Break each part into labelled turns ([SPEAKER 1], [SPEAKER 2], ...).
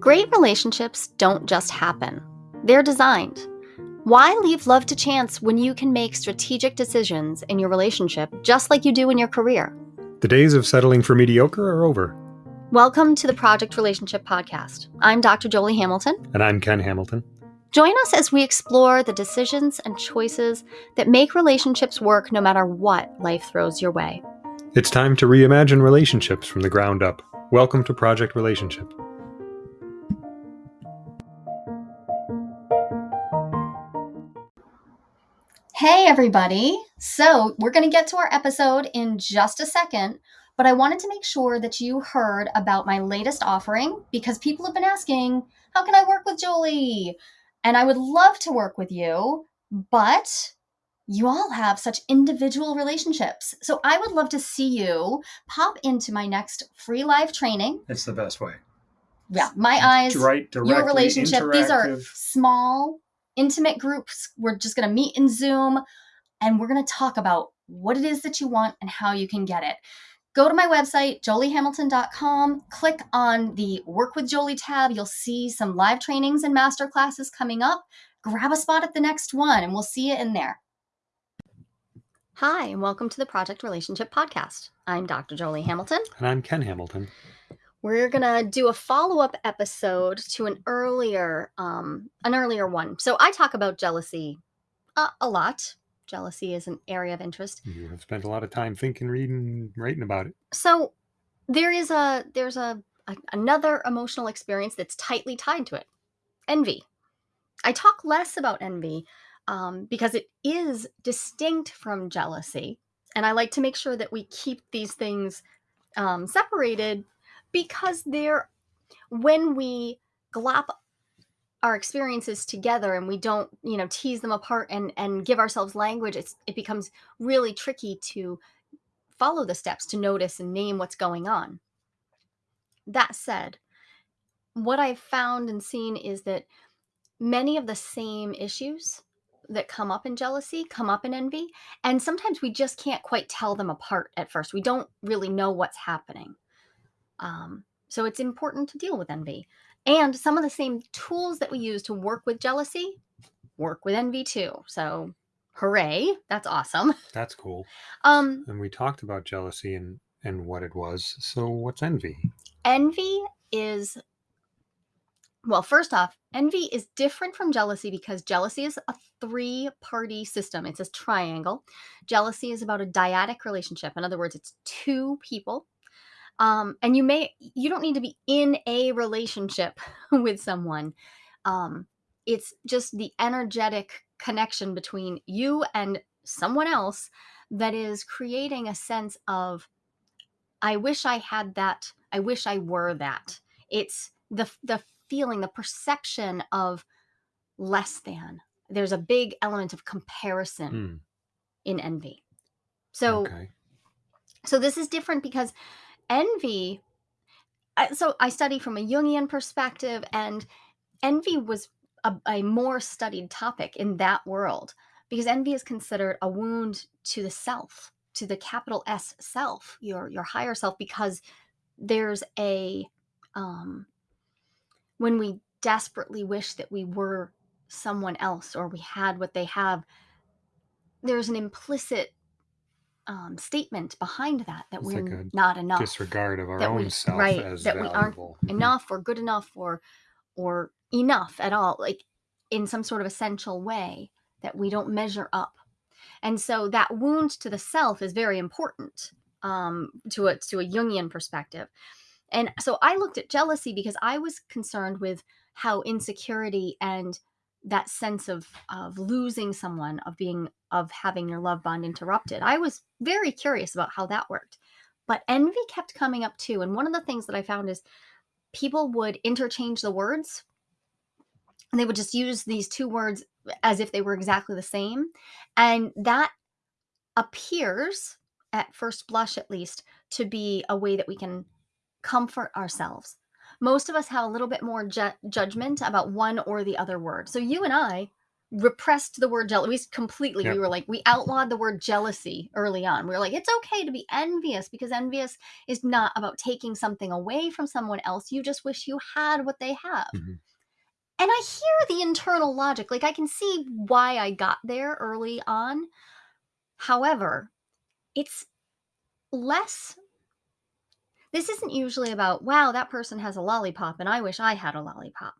[SPEAKER 1] Great relationships don't just happen, they're designed. Why leave love to chance when you can make strategic decisions in your relationship just like you do in your career?
[SPEAKER 2] The days of settling for mediocre are over.
[SPEAKER 1] Welcome to the Project Relationship Podcast. I'm Dr. Jolie Hamilton.
[SPEAKER 2] And I'm Ken Hamilton.
[SPEAKER 1] Join us as we explore the decisions and choices that make relationships work no matter what life throws your way.
[SPEAKER 2] It's time to reimagine relationships from the ground up. Welcome to Project Relationship.
[SPEAKER 1] Hey, everybody. So, we're going to get to our episode in just a second, but I wanted to make sure that you heard about my latest offering because people have been asking, How can I work with Jolie? And I would love to work with you, but you all have such individual relationships. So, I would love to see you pop into my next free live training.
[SPEAKER 2] It's the best way.
[SPEAKER 1] Yeah, my eyes,
[SPEAKER 2] right,
[SPEAKER 1] your relationship. These are small intimate groups. We're just going to meet in Zoom and we're going to talk about what it is that you want and how you can get it. Go to my website, joliehamilton.com, click on the Work with Jolie tab. You'll see some live trainings and master classes coming up. Grab a spot at the next one and we'll see you in there. Hi, and welcome to the Project Relationship Podcast. I'm Dr. Jolie Hamilton.
[SPEAKER 2] And I'm Ken Hamilton
[SPEAKER 1] we're gonna do a follow-up episode to an earlier um an earlier one. So i talk about jealousy uh, a lot. Jealousy is an area of interest.
[SPEAKER 2] You have spent a lot of time thinking reading writing about it.
[SPEAKER 1] So there is a there's a, a another emotional experience that's tightly tied to it. Envy. I talk less about envy um, because it is distinct from jealousy and i like to make sure that we keep these things um, separated because they're when we glop our experiences together and we don't you know tease them apart and and give ourselves language it's it becomes really tricky to follow the steps to notice and name what's going on. That said what i've found and seen is that many of the same issues that come up in jealousy come up in envy and sometimes we just can't quite tell them apart at first. We don't really know what's happening um, so it's important to deal with envy. And some of the same tools that we use to work with jealousy work with envy too. So hooray, that's awesome.
[SPEAKER 2] That's cool.
[SPEAKER 1] Um,
[SPEAKER 2] and we talked about jealousy and and what it was. So what's envy?
[SPEAKER 1] Envy is well, first off, envy is different from jealousy because jealousy is a three party system. It's a triangle. Jealousy is about a dyadic relationship. In other words, it's two people um, and you may you don't need to be in a relationship with someone. Um, it's just the energetic connection between you and someone else that is creating a sense of i wish i had that. I wish i were that. It's the the feeling the perception of less than. There's a big element of comparison mm. in envy. So okay. so this is different because envy so I study from a Jungian perspective, and envy was a, a, more studied topic in that world because envy is considered a wound to the self, to the capital S self, your your higher self, because there's a um, when we desperately wish that we were someone else or we had what they have, there's an implicit um, statement behind that that it's we're like not enough
[SPEAKER 2] disregard of our own we, self
[SPEAKER 1] right
[SPEAKER 2] as
[SPEAKER 1] that
[SPEAKER 2] valuable.
[SPEAKER 1] we aren't enough or good enough or or enough at all like in some sort of essential way that we don't measure up and so that wound to the self is very important um, to a to a jungian perspective and so i looked at jealousy because i was concerned with how insecurity and that sense of of losing someone of being of having your love bond interrupted. I was very curious about how that worked but envy kept coming up too and one of the things that i found is people would interchange the words and they would just use these two words as if they were exactly the same and that appears at first blush at least to be a way that we can comfort ourselves most of us have a little bit more ju- judgment about one or the other word. So you and I repressed the word jealous. Completely,
[SPEAKER 2] Yep.
[SPEAKER 1] we were like, we outlawed the word jealousy early on. We were like, it's okay to be envious because envious is not about taking something away from someone else. You just wish you had what they have.
[SPEAKER 2] Mhm.
[SPEAKER 1] And I hear the internal logic. Like, I can see why I got there early on. However, it's less. This isn't usually about, wow, that person has a lollipop and I wish I had a lollipop.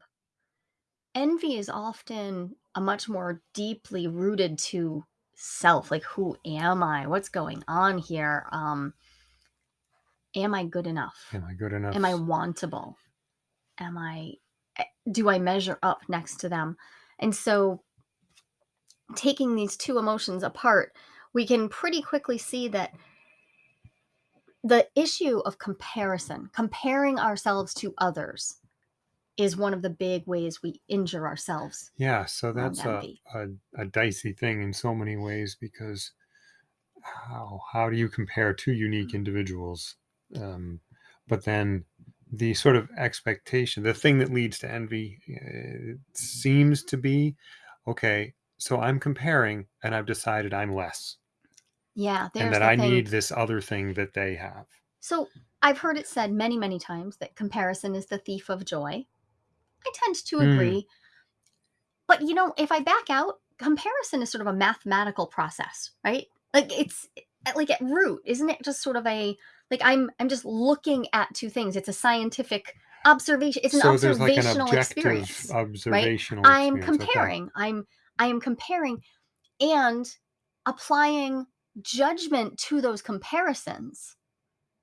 [SPEAKER 1] Envy is often a much more deeply rooted to self. Like, who am I? What's going on here? Um, am I good enough?
[SPEAKER 2] Am I good enough?
[SPEAKER 1] Am I wantable? Am I, eh, do I measure up next to them? And so, taking these two emotions apart, we can pretty quickly see that the issue of comparison, comparing ourselves to others, is one of the big ways we injure ourselves.
[SPEAKER 2] Yeah, so that's a, a, a dicey thing in so many ways because how how do you compare two unique individuals? Um, but then the sort of expectation, the thing that leads to envy, uh, seems to be okay. So I'm comparing, and I've decided I'm less,
[SPEAKER 1] Yeah, there's
[SPEAKER 2] and that I
[SPEAKER 1] thing.
[SPEAKER 2] need this other thing that they have.
[SPEAKER 1] So I've heard it said many, many times that comparison is the thief of joy. I tend to
[SPEAKER 2] Hmm.
[SPEAKER 1] agree. But you know, if I back out, comparison is sort of a mathematical process, right? Like it's like at root, isn't it just sort of a like I'm I'm just looking at two things. It's a scientific observation. It's an
[SPEAKER 2] so there's like an
[SPEAKER 1] observational experience.
[SPEAKER 2] observational
[SPEAKER 1] I'm
[SPEAKER 2] experience. Okay.
[SPEAKER 1] comparing. I'm I am comparing and applying judgment to those comparisons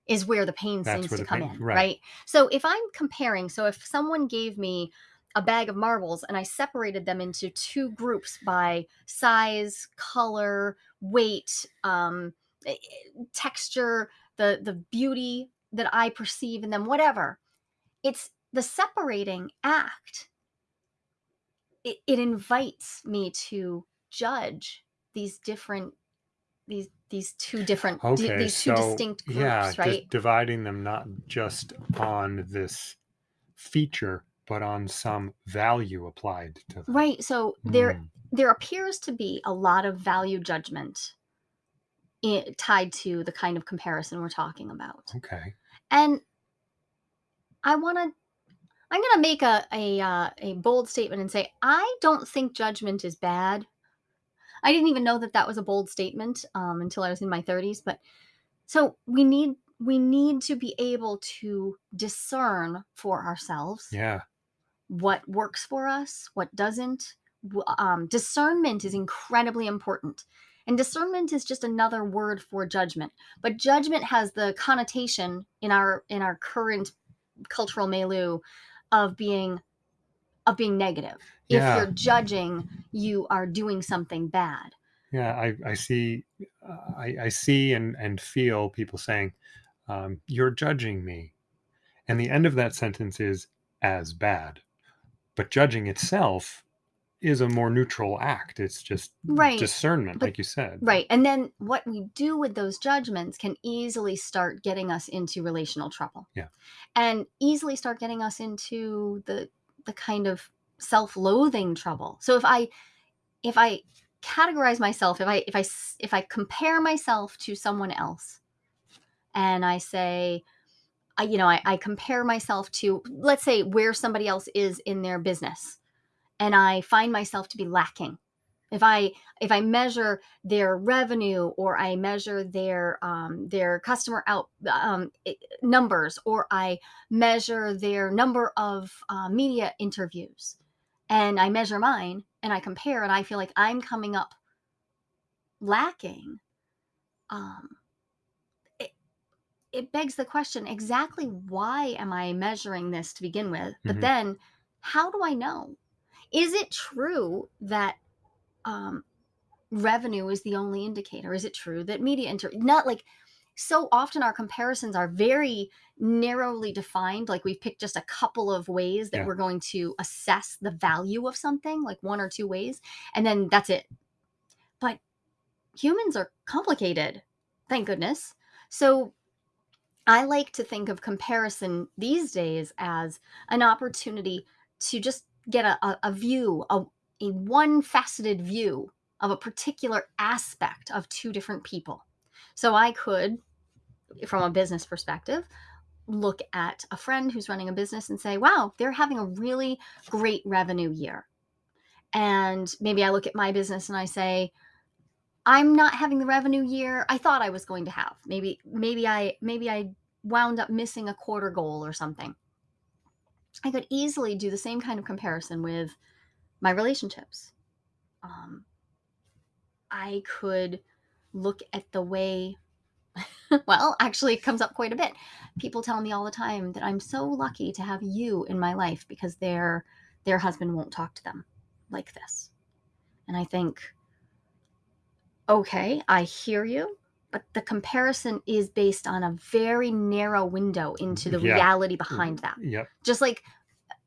[SPEAKER 1] is where the pain
[SPEAKER 2] That's
[SPEAKER 1] seems to come
[SPEAKER 2] pain-
[SPEAKER 1] in,
[SPEAKER 2] right.
[SPEAKER 1] right. So if I'm comparing, so if someone gave me a bag of marbles and I separated them into two groups by size, color, weight, um, texture, the the beauty that I perceive in them, whatever, it's the separating act. It, it invites me to judge these different these these two different
[SPEAKER 2] Okay,
[SPEAKER 1] these two
[SPEAKER 2] so
[SPEAKER 1] distinct groups,
[SPEAKER 2] yeah,
[SPEAKER 1] right?
[SPEAKER 2] just dividing them not just on this feature, but on some value applied to them.
[SPEAKER 1] Right. So there
[SPEAKER 2] Mm,
[SPEAKER 1] there appears to be a lot of value judgment i- tied to the kind of comparison we're talking about.
[SPEAKER 2] okay.
[SPEAKER 1] And I want to I'm going to make a a uh, a bold statement and say I don't think judgment is bad. I didn't even know that that was a bold statement um, until I was in my 30s, but so we need we need to be able to discern for ourselves
[SPEAKER 2] Yeah.
[SPEAKER 1] what works for us, what doesn't. Um, discernment is incredibly important. And discernment is just another word for judgment. But judgment has the connotation in our in our current cultural milieu of being of being negative. If you're judging, you are doing something bad.
[SPEAKER 2] Yeah. I, I see, uh, I, I see and, and feel people saying, um, you're judging me. And the end of that sentence is as bad. But judging itself is a more neutral act. It's just
[SPEAKER 1] Right.
[SPEAKER 2] discernment,
[SPEAKER 1] But-
[SPEAKER 2] like you said.
[SPEAKER 1] Right. And then what we do with those judgments can easily start getting us into relational trouble.
[SPEAKER 2] Yeah.
[SPEAKER 1] And easily start getting us into the the kind of self-loathing trouble. So if I if I categorize myself, if I if I if I compare myself to someone else and I say I, you know, I, I compare myself to let's say where somebody else is in their business and I find myself to be lacking. If I if I measure their revenue or I measure their um, their customer out um, numbers or I measure their number of uh, media interviews and I measure mine and I compare and I feel like I'm coming up lacking, um, it, it begs the question exactly why am I measuring this to begin with? But
[SPEAKER 2] Mhm.
[SPEAKER 1] then how do I know? Is it true that um, revenue is the only indicator? Is it true that media inter not like so often our comparisons are very narrowly defined like we've picked just a couple of ways that
[SPEAKER 2] Yeah.
[SPEAKER 1] we're going to assess the value of something like one or two ways and then that's it but humans are complicated thank goodness so i like to think of comparison these days as an opportunity to just get a, a, a view a, a one faceted view of a particular aspect of two different people. So I could, from a business perspective, look at a friend who's running a business and say, wow, they're having a really great revenue year. And maybe I look at my business and I say, I'm not having the revenue year I thought I was going to have. Maybe maybe I maybe I wound up missing a quarter goal or something. I could easily do the same kind of comparison with my relationships. Um, I could look at the way well, actually, it comes up quite a bit. People tell me all the time that I'm so lucky to have you in my life because their their husband won't talk to them like this. And I think, okay, I hear you, but the comparison is based on a very narrow window into the
[SPEAKER 2] Yeah.
[SPEAKER 1] reality behind that.
[SPEAKER 2] Yep.
[SPEAKER 1] Just like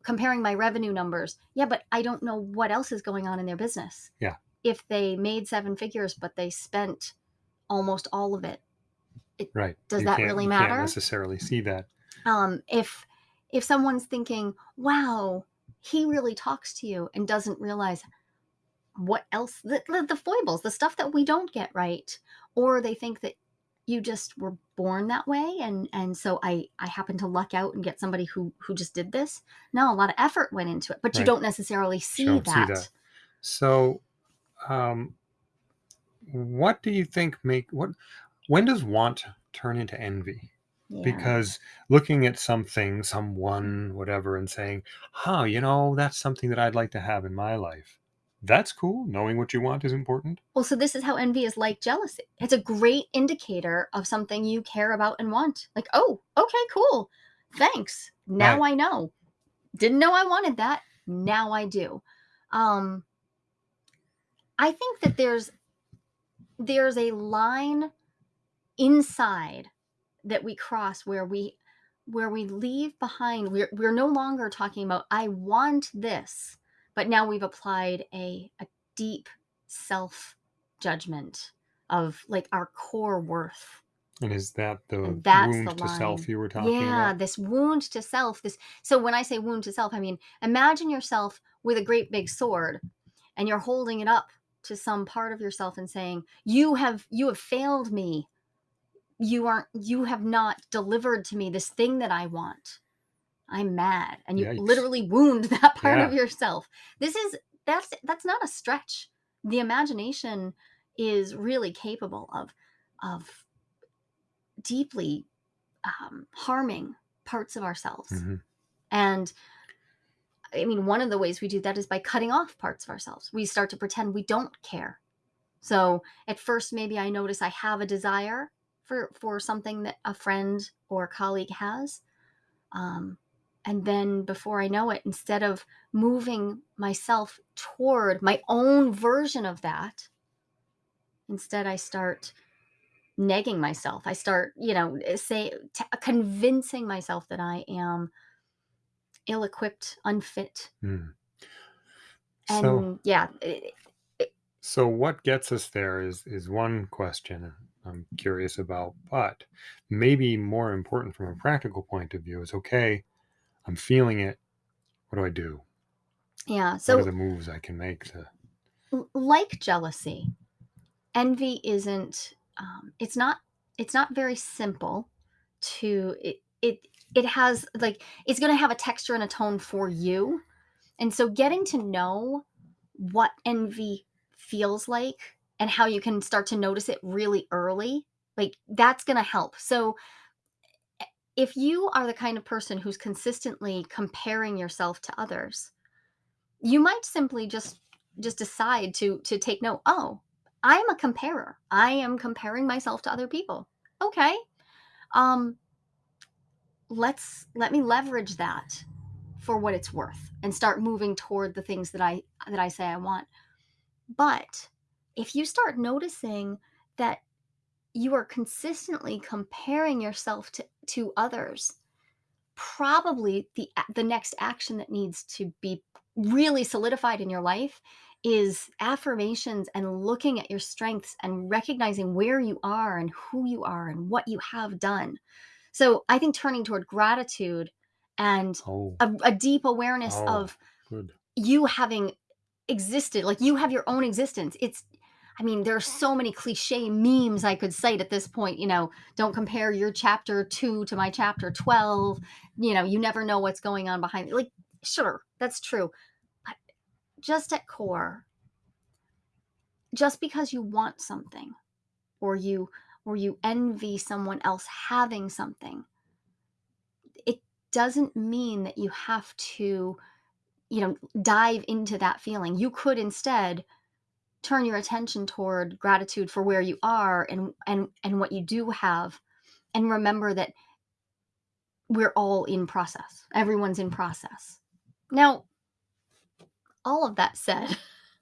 [SPEAKER 1] comparing my revenue numbers. Yeah, but I don't know what else is going on in their business.
[SPEAKER 2] Yeah.
[SPEAKER 1] If they made seven figures, but they spent almost all of it
[SPEAKER 2] Right.
[SPEAKER 1] Does
[SPEAKER 2] You
[SPEAKER 1] that really
[SPEAKER 2] you
[SPEAKER 1] matter?
[SPEAKER 2] Can't necessarily see that.
[SPEAKER 1] um if if someone's thinking wow he really talks to you and doesn't realize what else the, the, the foibles the stuff that we don't get right or they think that you just were born that way and and so i i happen to luck out and get somebody who who just did this no a lot of effort went into it but you don't necessarily see,
[SPEAKER 2] Don't see
[SPEAKER 1] that.
[SPEAKER 2] that. So, um, what do you think make what? When does want turn into envy?
[SPEAKER 1] Yeah.
[SPEAKER 2] Because looking at something, someone, whatever, and saying, "Huh, you know, that's something that I'd like to have in my life." That's cool. Knowing what you want is important.
[SPEAKER 1] well so this is how envy is like jealousy. It's a great indicator of something you care about and want. Like oh okay cool. Thanks. Now i know. Didn't know i wanted that. Now i do. Um i think that there's there's a line inside that we cross where we where we leave behind. We're we're no longer talking about i want this but now we've applied a a deep self judgment of like our core worth.
[SPEAKER 2] And is that the
[SPEAKER 1] that's
[SPEAKER 2] wound
[SPEAKER 1] the
[SPEAKER 2] to self you were talking
[SPEAKER 1] yeah
[SPEAKER 2] about?
[SPEAKER 1] Yeah, this wound to self this so when i say wound to self i mean imagine yourself with a great big sword and you're holding it up to some part of yourself and saying you have you have failed me. You aren't you have not delivered to me this thing that i want i'm mad and you
[SPEAKER 2] Yikes.
[SPEAKER 1] literally wound that part of yourself this is that's that's not a stretch the imagination is really capable of of deeply um, harming parts of ourselves
[SPEAKER 2] Mhm.
[SPEAKER 1] and I mean, one of the ways we do that is by cutting off parts of ourselves. We start to pretend we don't care. So at first, maybe I notice I have a desire for for something that a friend or colleague has, um, and then before I know it, instead of moving myself toward my own version of that, instead I start negging myself. I start, you know, eh, say t- convincing myself that I am ill-equipped, unfit,
[SPEAKER 2] Mm.
[SPEAKER 1] and
[SPEAKER 2] So,
[SPEAKER 1] yeah, it,
[SPEAKER 2] so what gets us there is is one question I'm curious about, but maybe more important from a practical point of view is okay, I'm feeling it. What do I do?
[SPEAKER 1] yeah.
[SPEAKER 2] So what are the moves I can make to
[SPEAKER 1] like jealousy envy isn't um, it's not it's not very simple to it it it has like it's going to have a texture and a tone for you and so getting to know what envy feels like and how you can start to notice it really early like that's going to help so if you are the kind of person who's consistently comparing yourself to others you might simply just just decide to to take note oh i'm a comparer. I am comparing myself to other people. Okay. Um let's let me leverage that for what it's worth and start moving toward the things that i that i say i want. But if you start noticing that you are consistently comparing yourself to to others probably the the next action that needs to be really solidified in your life is affirmations and looking at your strengths and recognizing where you are and who you are and what you have done. So I think turning toward gratitude and
[SPEAKER 2] oh
[SPEAKER 1] a, a deep awareness
[SPEAKER 2] Oh.
[SPEAKER 1] of
[SPEAKER 2] good
[SPEAKER 1] you having existed. Like you have your own existence. It's I mean, there are so many cliche memes I could cite at this point, you know, don't compare your chapter 2 to my chapter 12. You know, you never know what's going on behind like sure, that's true. But just at core, just because you want something or you or you envy someone else having something, it doesn't mean that you have to, you know, dive into that feeling. You could instead turn your attention toward gratitude for where you are and and and what you do have and remember that we're all in process. Everyone's in process. Now, all of that said,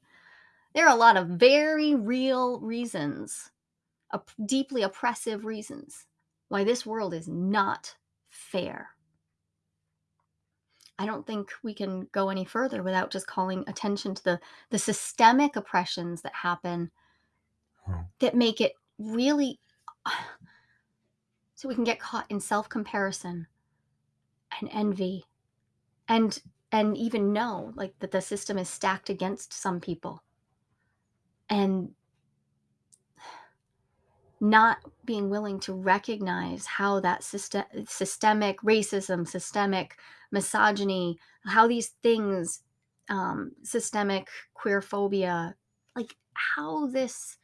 [SPEAKER 1] there are a lot of very real reasons, deeply oppressive reasons, why this world is not fair. I don't think we can go any further without just calling attention to the the systemic oppressions that happen
[SPEAKER 2] Oh,
[SPEAKER 1] that make it really so we can get caught in self-comparison and envy and and even know like that the system is stacked against some people and not being willing to recognize how that system, systemic racism, systemic misogyny, how these things, um, systemic queer phobia, like how this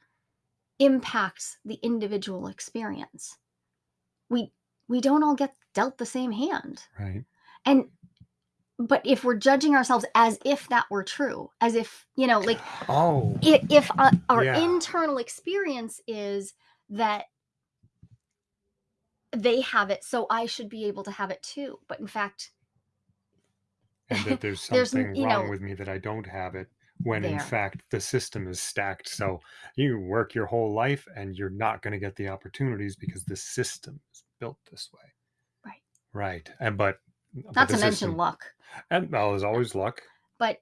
[SPEAKER 1] impacts the individual experience. We we don't all get dealt the same hand,
[SPEAKER 2] right.
[SPEAKER 1] and but if we're judging ourselves as if that were true, as if you know, like
[SPEAKER 2] Oh,
[SPEAKER 1] i- if uh, our
[SPEAKER 2] Yeah.
[SPEAKER 1] internal experience is that they have it so i should be able to have it too but in fact
[SPEAKER 2] and that there's
[SPEAKER 1] There's
[SPEAKER 2] something
[SPEAKER 1] you
[SPEAKER 2] wrong
[SPEAKER 1] know-
[SPEAKER 2] with me that I don't have it. When in fact the system is stacked, so you work your whole life and you're not going to get the opportunities because the system is built this way.
[SPEAKER 1] Right.
[SPEAKER 2] Right. And but but
[SPEAKER 1] not
[SPEAKER 2] the
[SPEAKER 1] to mention
[SPEAKER 2] system-
[SPEAKER 1] luck
[SPEAKER 2] And well, there's always luck.
[SPEAKER 1] but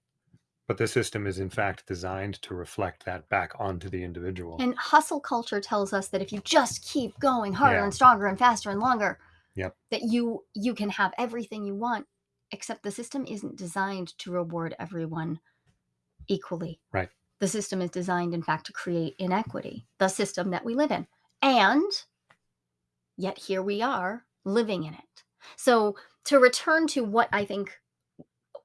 [SPEAKER 2] But the system is in fact designed to reflect that back onto the individual.
[SPEAKER 1] and hustle culture tells us that if you just keep going harder
[SPEAKER 2] Yeah.
[SPEAKER 1] and stronger and faster and longer
[SPEAKER 2] Yep.
[SPEAKER 1] that you you can have everything you want except the system isn't designed to reward everyone equally.
[SPEAKER 2] Right.
[SPEAKER 1] the system is designed in fact to create inequity the system that we live in. And yet here we are living in it. So to return to what i think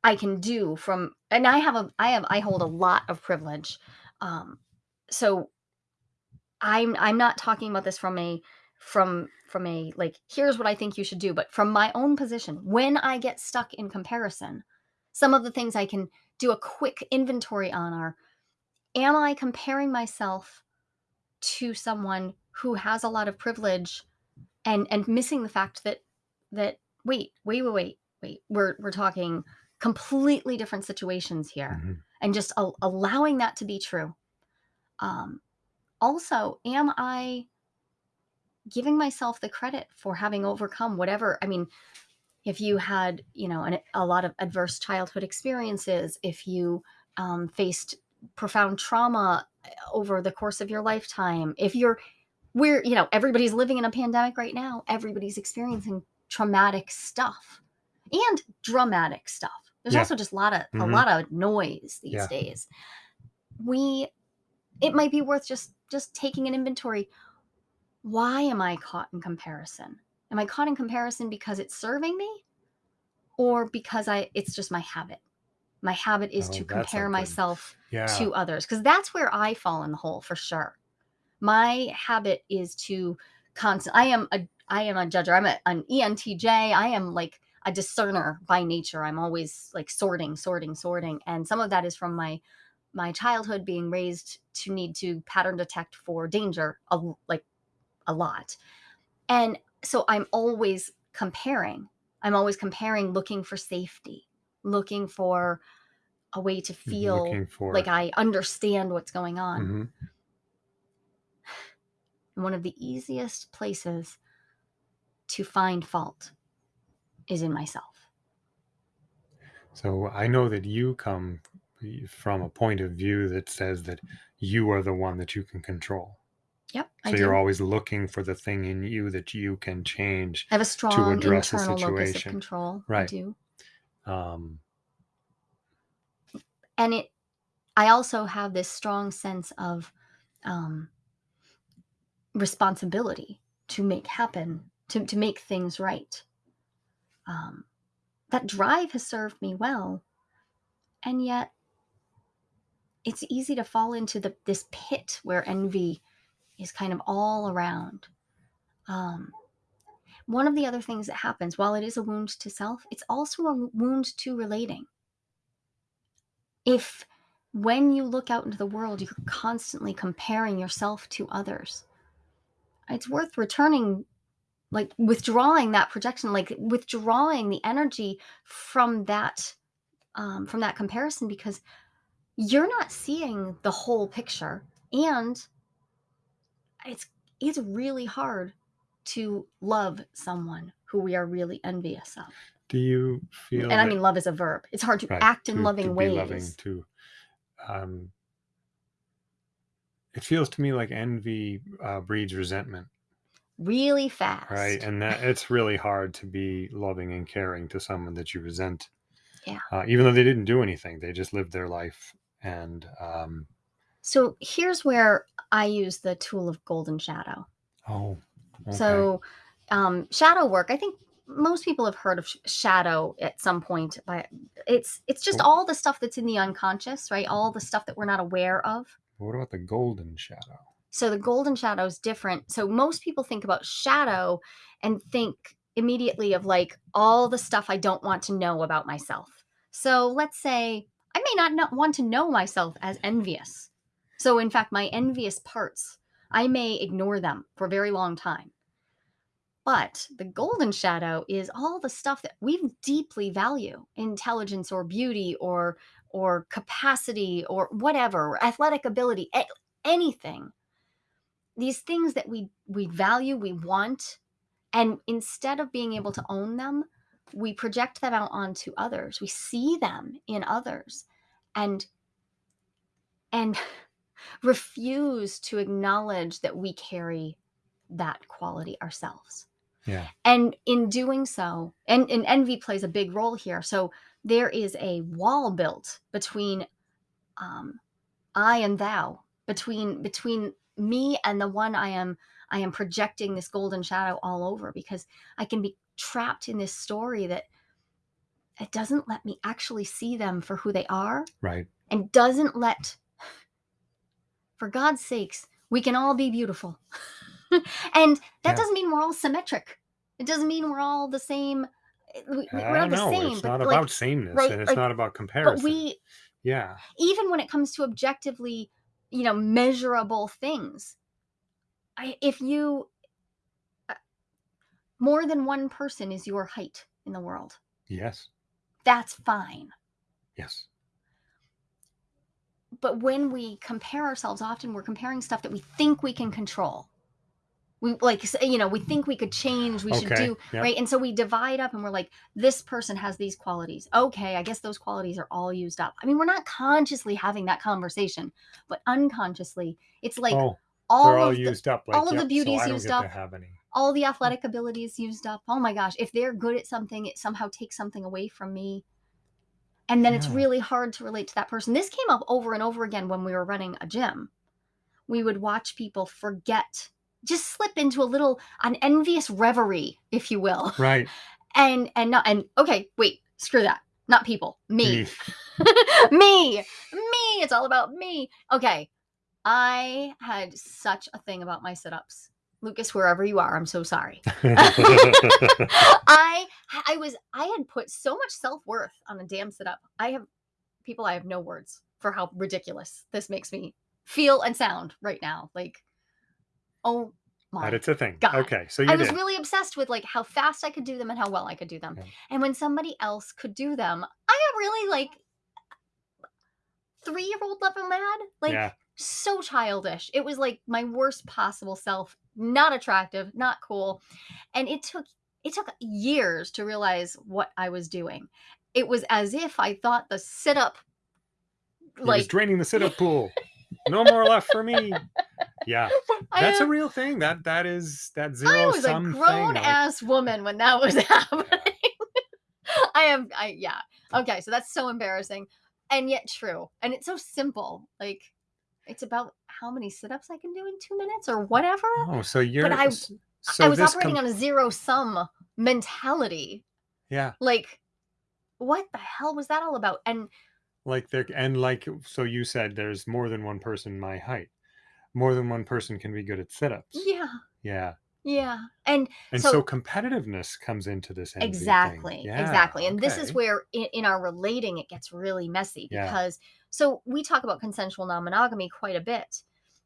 [SPEAKER 1] i can do from and i have a i have i hold a lot of privilege. Um so i'm i'm not talking about this from a from from a like here's what i think you should do but from my own position when i get stuck in comparison some of the things i can do a quick inventory on are am i comparing myself to someone who has a lot of privilege and and missing the fact that that wait wait wait wait wait we're we're talking completely different situations here
[SPEAKER 2] Mhm.
[SPEAKER 1] and just al- allowing that to be true um also am i giving myself the credit for having overcome whatever i mean if you had you know an, a lot of adverse childhood experiences if you um, faced profound trauma uh, over the course of your lifetime if you're we're you know everybody's living in a pandemic right now everybody's experiencing traumatic stuff and dramatic stuff there's
[SPEAKER 2] Yeah.
[SPEAKER 1] also just a lot of a
[SPEAKER 2] Mhm.
[SPEAKER 1] lot of noise these
[SPEAKER 2] Yeah.
[SPEAKER 1] days we it might be worth just just taking an inventory why am i caught in comparison? Am i caught in comparison because it's serving me or because i it's just my habit? My habit is
[SPEAKER 2] Oh,
[SPEAKER 1] to compare myself
[SPEAKER 2] Yeah.
[SPEAKER 1] to others because that's where i fall in the hole for sure. My habit is to constant i am a i am a judger. I'm a, an entj i am like a discerner by nature. I'm always like sorting sorting sorting and some of that is from my my childhood being raised to need to pattern detect for danger like a lot and so i'm always comparing i'm always comparing looking for safety looking for a way to feel
[SPEAKER 2] for
[SPEAKER 1] like i understand what's going on
[SPEAKER 2] Mhm.
[SPEAKER 1] And one of the easiest places to find fault is in myself.
[SPEAKER 2] So I know that you come from a point of view that says that you are the one that you can control.
[SPEAKER 1] Yep,
[SPEAKER 2] So
[SPEAKER 1] I
[SPEAKER 2] you're always looking for the thing in you that you can change.
[SPEAKER 1] I have a strong to
[SPEAKER 2] address a
[SPEAKER 1] internal locus of
[SPEAKER 2] situation.
[SPEAKER 1] control. I
[SPEAKER 2] Right.
[SPEAKER 1] do.
[SPEAKER 2] Um,
[SPEAKER 1] And it I also have this strong sense of um, responsibility to make happen, to, to make things right. Um, that drive has served me well. And yet, it's easy to fall into the, this pit where envy is kind of all around. Um, one of the other things that happens, while it is a wound to self, it's also a wound to relating. If when you look out into the world, you're constantly comparing yourself to others, it's worth returning, like withdrawing that projection, like withdrawing the energy from that um, from that comparison because you're not seeing the whole picture and it's it's really hard to love someone who we are really envious of.
[SPEAKER 2] Do you feel?
[SPEAKER 1] And I mean, love is a verb. It's hard to
[SPEAKER 2] right,
[SPEAKER 1] act in
[SPEAKER 2] to-
[SPEAKER 1] loving
[SPEAKER 2] to
[SPEAKER 1] ways.
[SPEAKER 2] loving to. Um, it feels to me like envy uh, breeds resentment,
[SPEAKER 1] really fast.
[SPEAKER 2] right? And that it's really hard to be loving and caring to someone that you resent.
[SPEAKER 1] Yeah.
[SPEAKER 2] Uh, even though they didn't do anything, they just lived their life, and um,
[SPEAKER 1] So here's where I use the tool of golden shadow.
[SPEAKER 2] oh, okay.
[SPEAKER 1] So, um, shadow work. I think most people have heard of sh- shadow at some point. But it's it's just
[SPEAKER 2] Cool.
[SPEAKER 1] all the stuff that's in the unconscious, right? All the stuff that we're not aware of.
[SPEAKER 2] what about the golden shadow?
[SPEAKER 1] So the golden shadow is different. So most people think about shadow and think immediately of like all the stuff I don't want to know about myself. So let's say I may not know, want to know myself as envious. So in fact, my envious parts, I may ignore them for a very long time. But the golden shadow is all the stuff that we deeply value, intelligence or beauty or or capacity or whatever, athletic ability, anything. These things that we we value we want and instead of being able to own them we project them out onto others. We see them in others. And and refuse to acknowledge that we carry that quality ourselves.
[SPEAKER 2] Yeah,
[SPEAKER 1] and in doing so and, and envy plays a big role here. So there is a wall built between um, i and thou between between me and the one i am i am projecting this golden shadow all over because i can be trapped in this story that it doesn't let me actually see them for who they are
[SPEAKER 2] right.
[SPEAKER 1] and doesn't let for god's sakes we can all be beautiful. And that
[SPEAKER 2] Yeah.
[SPEAKER 1] doesn't mean we're all symmetric. It doesn't mean we're all the same we, we're not the same
[SPEAKER 2] it's not
[SPEAKER 1] like-
[SPEAKER 2] about sameness,
[SPEAKER 1] right,
[SPEAKER 2] and it's
[SPEAKER 1] like-
[SPEAKER 2] not about comparison.
[SPEAKER 1] but we
[SPEAKER 2] yeah,
[SPEAKER 1] even when it comes to objectively you know measurable things I, if you uh, more than one person is your height in the world
[SPEAKER 2] yes,
[SPEAKER 1] that's fine.
[SPEAKER 2] Yes,
[SPEAKER 1] but when we compare ourselves often we're comparing stuff that we think we can control we like you know we think we could change we should do
[SPEAKER 2] yep.
[SPEAKER 1] right and so we divide up and we're like this person has these qualities okay i guess those qualities are all used up i mean we're not consciously having that conversation but unconsciously it's like
[SPEAKER 2] oh,
[SPEAKER 1] all
[SPEAKER 2] all
[SPEAKER 1] of the,
[SPEAKER 2] used up. Like,
[SPEAKER 1] all of the
[SPEAKER 2] yep,
[SPEAKER 1] beauty's
[SPEAKER 2] so
[SPEAKER 1] used up. all the hmm. athletic abilities used up oh my gosh if they're good at something it somehow takes something away from me and then it's
[SPEAKER 2] Yeah.
[SPEAKER 1] really hard to relate to that person. This came up over and over again when we were running a gym. We would watch people forget just slip into a little an envious reverie if you will.
[SPEAKER 2] Right.
[SPEAKER 1] and and not and okay wait screw that. Not people me.
[SPEAKER 2] Me.
[SPEAKER 1] me. Me. It's all about me. Okay. I had such a thing about my sit-ups lucas wherever you are i'm so sorry i i was i had put so much self-worth on a damn sit-up i have people i have no words for how ridiculous this makes me feel and sound right now like oh my
[SPEAKER 2] but it's a thing.
[SPEAKER 1] God.
[SPEAKER 2] Okay, so you
[SPEAKER 1] I was
[SPEAKER 2] did.
[SPEAKER 1] really obsessed with like how fast I could do them and how well I could do them.
[SPEAKER 2] Yeah.
[SPEAKER 1] And when somebody else could do them, I got really like three year old level mad. Like
[SPEAKER 2] yeah,
[SPEAKER 1] so childish. It was like my worst possible self, not attractive, not cool. And it took it took years to realize what I was doing. It was as if I thought the sit up
[SPEAKER 2] he was
[SPEAKER 1] like
[SPEAKER 2] draining the sit-up pool. No more left for me. Yeah, that's a real thing. That that is that zero I
[SPEAKER 1] was a grown
[SPEAKER 2] thing. like-
[SPEAKER 1] ass woman when that was happening. I am, I yeah. Okay, so that's so embarrassing. and yet true. And it's so simple. Like it's about how many sit-ups I can do in 2 minutes or whatever.
[SPEAKER 2] Oh, so you're
[SPEAKER 1] I
[SPEAKER 2] s
[SPEAKER 1] I
[SPEAKER 2] so
[SPEAKER 1] I
[SPEAKER 2] was
[SPEAKER 1] operating on a zero sum mentality.
[SPEAKER 2] yeah,
[SPEAKER 1] Like, what the hell was that all about? And
[SPEAKER 2] like there and like so you said there's more than one person my height. More than one person can be good at sit-ups.
[SPEAKER 1] yeah,
[SPEAKER 2] Yeah.
[SPEAKER 1] yeah. And
[SPEAKER 2] And so
[SPEAKER 1] so
[SPEAKER 2] competitiveness comes into this.
[SPEAKER 1] Exactly,
[SPEAKER 2] Yeah,
[SPEAKER 1] exactly. And this is where in, in our relating it gets really messy
[SPEAKER 2] Yeah.
[SPEAKER 1] So we talk about consensual non-monogamy quite a bit.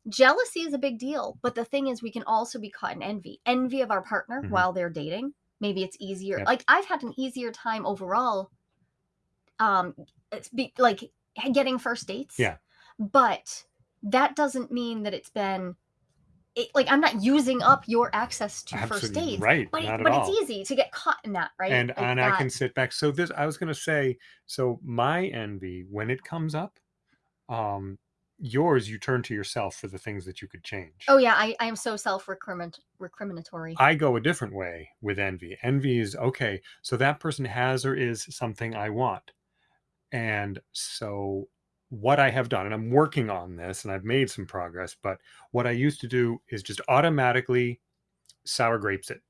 [SPEAKER 1] Jealousy is a big deal, but the thing is we can also be caught in envy. Envy of our partner
[SPEAKER 2] Mhm.
[SPEAKER 1] while they're dating. Maybe it's easier.
[SPEAKER 2] Yep.
[SPEAKER 1] Like I've had an easier time overall um it's be, like getting first dates.
[SPEAKER 2] Yeah.
[SPEAKER 1] But that doesn't mean that it's been it, like I'm not using up your access to first aid,
[SPEAKER 2] right,
[SPEAKER 1] But, it- but it's easy to get caught in that, right?
[SPEAKER 2] And
[SPEAKER 1] Like
[SPEAKER 2] and I can sit back. So this I was gonna say, so my envy, when it comes up, um, yours you turn to yourself for the things that you could change.
[SPEAKER 1] Oh yeah, I, I am so self recriminatory.
[SPEAKER 2] I go a different way with envy. Envy is okay, so that person has or is something I want. And so what I have done, and I'm working on this and I've made some progress, but what I used to do is just automatically sour grapes it.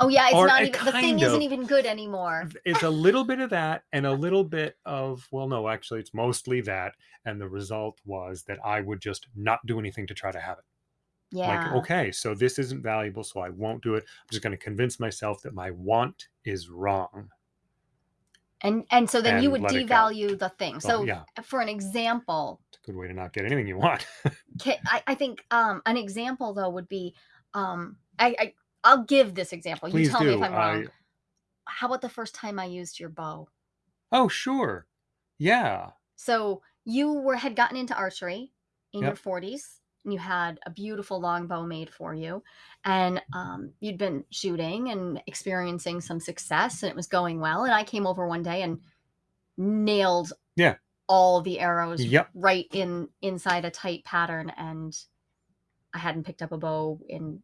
[SPEAKER 1] Oh yeah, it's
[SPEAKER 2] Or
[SPEAKER 1] not even the thing
[SPEAKER 2] kind
[SPEAKER 1] isn't even good anymore.
[SPEAKER 2] It's a little bit of that and a little bit of, well, no, actually, it's mostly that. And the result was that I would just not do anything to try to have it.
[SPEAKER 1] Yeah.
[SPEAKER 2] Like, okay, so this isn't valuable, so I won't do it. I'm just going to convince myself that my want is wrong.
[SPEAKER 1] And and so then you would
[SPEAKER 2] let it go.
[SPEAKER 1] devalue the thing. So
[SPEAKER 2] yeah,
[SPEAKER 1] for an example,
[SPEAKER 2] it's a good way to not get anything you want.
[SPEAKER 1] I, I think um an example though would be um I, I I'll give this example.
[SPEAKER 2] Please
[SPEAKER 1] you tell me if I'm wrong.
[SPEAKER 2] I,
[SPEAKER 1] How about the first time I used your bow?
[SPEAKER 2] oh, sure. Yeah.
[SPEAKER 1] So you were had gotten into archery in your 40s and you had a beautiful longbow made for you and um, you'd been shooting and experiencing some success and it was going well and i came over one day and nailed
[SPEAKER 2] Yeah.
[SPEAKER 1] all the arrows
[SPEAKER 2] Yep.
[SPEAKER 1] right in inside a tight pattern and i hadn't picked up a bow in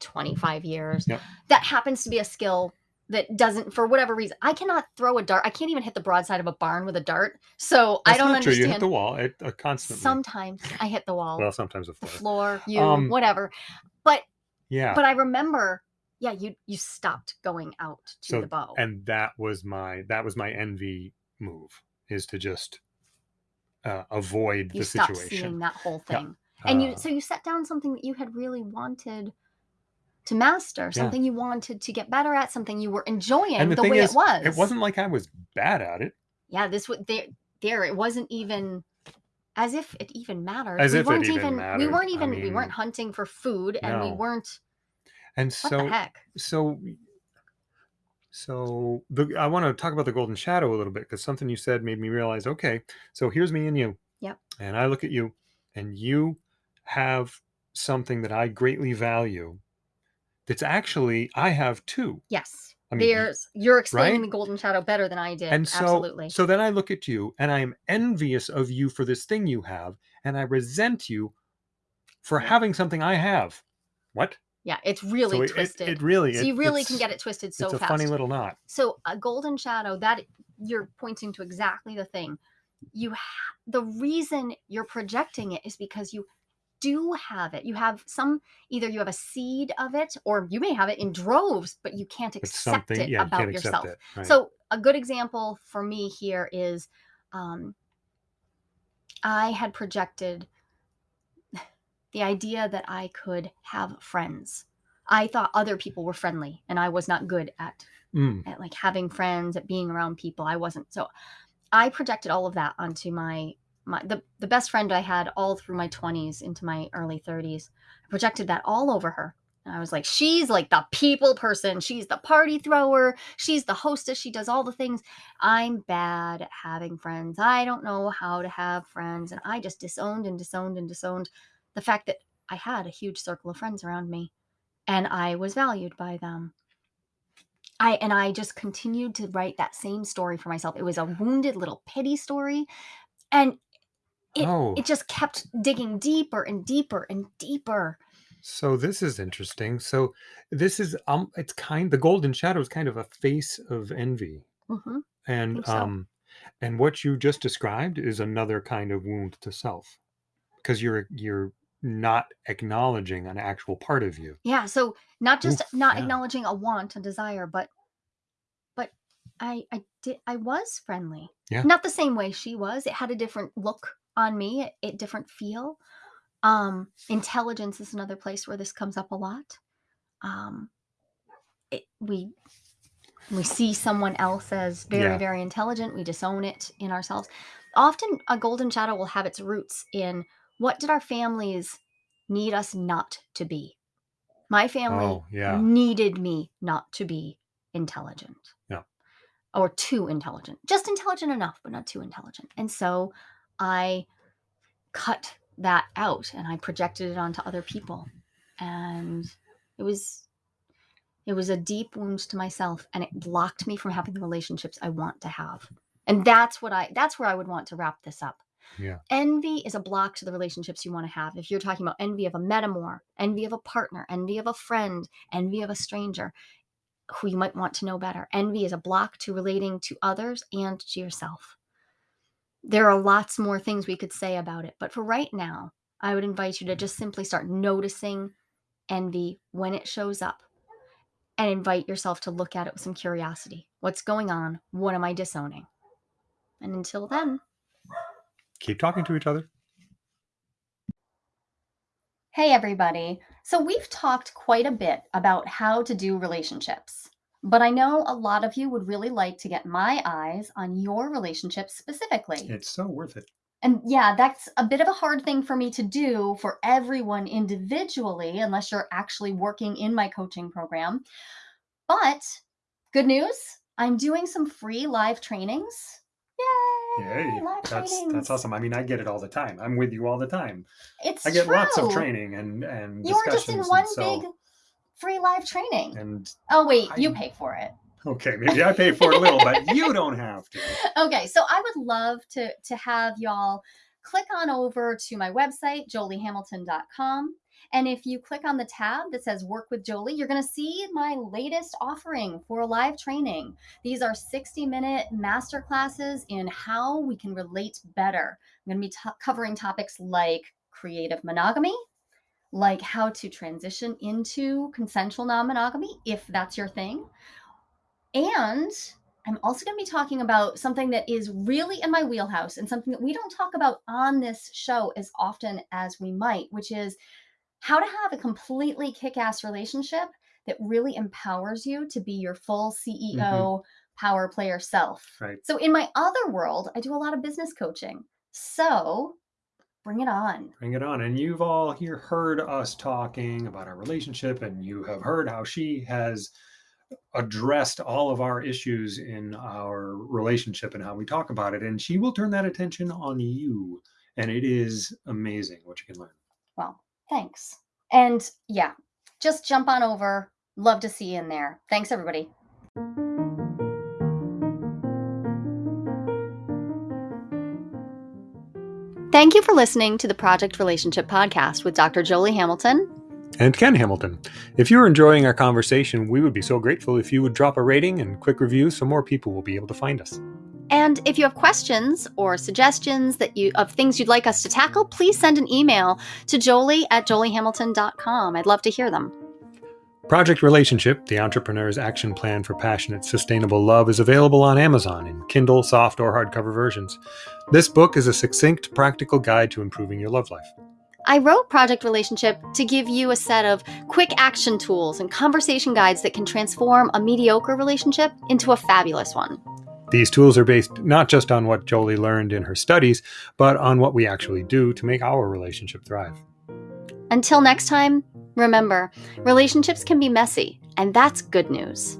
[SPEAKER 1] 25 years
[SPEAKER 2] Yep.
[SPEAKER 1] that happens to be a skill that doesn't for whatever reason i cannot throw a dart i can't even hit the broadside of a barn with a dart so i don't
[SPEAKER 2] not true. You hit the wall it, uh, constantly.
[SPEAKER 1] sometimes i hit the wall
[SPEAKER 2] well, sometimes the
[SPEAKER 1] the
[SPEAKER 2] floor.
[SPEAKER 1] floor you
[SPEAKER 2] Um,
[SPEAKER 1] whatever but
[SPEAKER 2] Yeah.
[SPEAKER 1] but i remember yeah you you stopped going out to
[SPEAKER 2] So-
[SPEAKER 1] the bow
[SPEAKER 2] and that was my that was my envy move is to just uh, avoid
[SPEAKER 1] you
[SPEAKER 2] the
[SPEAKER 1] stopped
[SPEAKER 2] situation.
[SPEAKER 1] seeing that whole
[SPEAKER 2] Yeah.
[SPEAKER 1] thing and you
[SPEAKER 2] Uh,
[SPEAKER 1] so you set down something that you had really wanted to master
[SPEAKER 2] Yeah.
[SPEAKER 1] something you wanted to get better at something you were enjoying
[SPEAKER 2] and the,
[SPEAKER 1] the, way
[SPEAKER 2] is,
[SPEAKER 1] it was
[SPEAKER 2] it wasn't like I was bad at it.
[SPEAKER 1] yeah this was there there it wasn't even as if it even mattered
[SPEAKER 2] As
[SPEAKER 1] we
[SPEAKER 2] if it
[SPEAKER 1] weren't
[SPEAKER 2] even
[SPEAKER 1] even we weren't
[SPEAKER 2] I
[SPEAKER 1] even we weren't hunting for food and we weren't
[SPEAKER 2] And so
[SPEAKER 1] heck
[SPEAKER 2] so so the I want to talk about the golden shadow a little bit because something you said made me realize okay, so here's me and you.
[SPEAKER 1] Yep.
[SPEAKER 2] And I look at you and you have something that I greatly value that's actually I have two.
[SPEAKER 1] yes
[SPEAKER 2] I mean,
[SPEAKER 1] there's you're explaining
[SPEAKER 2] right?
[SPEAKER 1] the golden shadow better than i did
[SPEAKER 2] And so
[SPEAKER 1] absolutely
[SPEAKER 2] so then I look at you and I am envious of you for this thing you have and I resent you for having something I have. What?
[SPEAKER 1] Yeah, it's really
[SPEAKER 2] so it, it,
[SPEAKER 1] twisted.
[SPEAKER 2] it really
[SPEAKER 1] so you really can get it twisted so
[SPEAKER 2] it's a
[SPEAKER 1] fast.
[SPEAKER 2] funny little knot.
[SPEAKER 1] so a golden shadow that you're pointing to exactly the thing. You ha- the reason you're projecting it is because you do have it. You have some either you have a seed of it or you may have it in droves, but you can't accept it
[SPEAKER 2] yeah,
[SPEAKER 1] about yourself.
[SPEAKER 2] it. Right.
[SPEAKER 1] So a good example for me here is um, I had projected the idea that I could have friends. I thought other people were friendly and I was not good at,
[SPEAKER 2] Mm,
[SPEAKER 1] at like having friends, at being around people. I wasn't. So I projected all of that onto my my the, the best friend I had all through my 20s into my early 30s. I projected that all over her. And I was like, she's like the people person. She's the party thrower. She's the hostess. She does all the things. I'm bad at having friends. I don't know how to have friends. And I just disowned and disowned and disowned the fact that I had a huge circle of friends around me and I was valued by them. I and I just continued to write that same story for myself. It was a wounded little pity story. And it,
[SPEAKER 2] Oh.
[SPEAKER 1] it just kept digging deeper and deeper and deeper.
[SPEAKER 2] So this is interesting. So this is um it's kind the golden shadow is kind of a face of envy.
[SPEAKER 1] hmm
[SPEAKER 2] And
[SPEAKER 1] so.
[SPEAKER 2] um And what you just described is another kind of wound to self because you're you're not acknowledging an actual part of you.
[SPEAKER 1] Yeah, so not just
[SPEAKER 2] Oof,
[SPEAKER 1] not
[SPEAKER 2] yeah.
[SPEAKER 1] acknowledging a want, a desire, but but I I did I was friendly.
[SPEAKER 2] Yeah.
[SPEAKER 1] Not the same way she was. It had a different look on me, a, different feel. Um, intelligence is another place where this comes up a lot. Um, it, we we see someone else as very
[SPEAKER 2] Yeah.
[SPEAKER 1] very intelligent. We disown it in ourselves. Often, a golden shadow will have its roots in what did our families need us not to be. My family
[SPEAKER 2] Oh, yeah.
[SPEAKER 1] needed me not to be intelligent.
[SPEAKER 2] Yeah.
[SPEAKER 1] Or too intelligent. Just intelligent enough, but not too intelligent. And so I cut that out and I projected it onto other people. And it was it was a deep wound to myself and it blocked me from having the relationships I want to have. And that's what I that's where I would want to wrap this up.
[SPEAKER 2] Yeah.
[SPEAKER 1] Envy is a block to the relationships you want to have. If you're talking about envy of a metamour, envy of a partner, envy of a friend, envy of a stranger who you might want to know better, envy is a block to relating to others and to yourself. There are lots more things we could say about it, but for right now, I would invite you to just simply start noticing envy when it shows up and invite yourself to look at it with some curiosity. What's going on? What am I disowning? And until then,
[SPEAKER 2] Keep talking to each other.
[SPEAKER 1] Hey, everybody. So, we've talked quite a bit about how to do relationships, but I know a lot of you would really like to get my eyes on your relationships specifically.
[SPEAKER 2] It's so worth it.
[SPEAKER 1] And yeah, that's a bit of a hard thing for me to do for everyone individually, unless you're actually working in my coaching program. But good news, I'm doing some free live trainings. Yay!
[SPEAKER 3] Yay,
[SPEAKER 1] live
[SPEAKER 3] that's
[SPEAKER 1] trainings.
[SPEAKER 3] that's awesome. I mean, I get it all the time. I'm with you all the time.
[SPEAKER 1] It's
[SPEAKER 3] I get lots of training and and
[SPEAKER 1] You were just in one
[SPEAKER 3] so,
[SPEAKER 1] big free live training.
[SPEAKER 3] and
[SPEAKER 1] Oh wait, you pay for it.
[SPEAKER 3] okay, maybe I pay for a little, but you don't have to.
[SPEAKER 1] Okay, so I would love to to have y'all click on over to my website joliehamilton.com and if you click on the tab that says work with Jolie, you're going to see my latest offering for live training. These are 60 minute master classes in how we can relate better. I'm going to be covering topics like creative monogamy, like how to transition into consensual non monogamy if that's your thing. And I'm also going to be talking about something that is really in my wheelhouse and something that we don't talk about on this show as often as we might, which is how to have a completely kick ass relationship that really empowers you to be your full mm-hmm. CEO power player self.
[SPEAKER 3] Right.
[SPEAKER 1] So, in my other world, I do a lot of business coaching. So, bring it on.
[SPEAKER 3] Bring it on. And you've all here heard us talking about our relationship, and you have heard how she has addressed all of our issues in our relationship and how we talk about it. And she will turn that attention on you. And it is amazing what you can learn.
[SPEAKER 1] Well, thanks. And yeah, just jump on over. Love to see you in there. Thanks, everybody. Thank you for listening to the Project Relationship Podcast with Dr. Jolie Hamilton.
[SPEAKER 2] And Ken Hamilton. If you're enjoying our conversation, we would be so grateful if you would drop a rating and quick review so more people will be able to find us.
[SPEAKER 1] And if you have questions or suggestions that you of things you'd like us to tackle, please send an email to jolie at joliehamilton.com. I'd love to hear them.
[SPEAKER 2] Project Relationship, the entrepreneur's action plan for passionate, sustainable love, is available on Amazon in Kindle, soft, or hardcover versions. This book is a succinct, practical guide to improving your love life.
[SPEAKER 1] I wrote Project Relationship to give you a set of quick action tools and conversation guides that can transform a mediocre relationship into a fabulous one.
[SPEAKER 2] These tools are based not just on what Jolie learned in her studies, but on what we actually do to make our relationship thrive.
[SPEAKER 1] Until next time, remember relationships can be messy, and that's good news.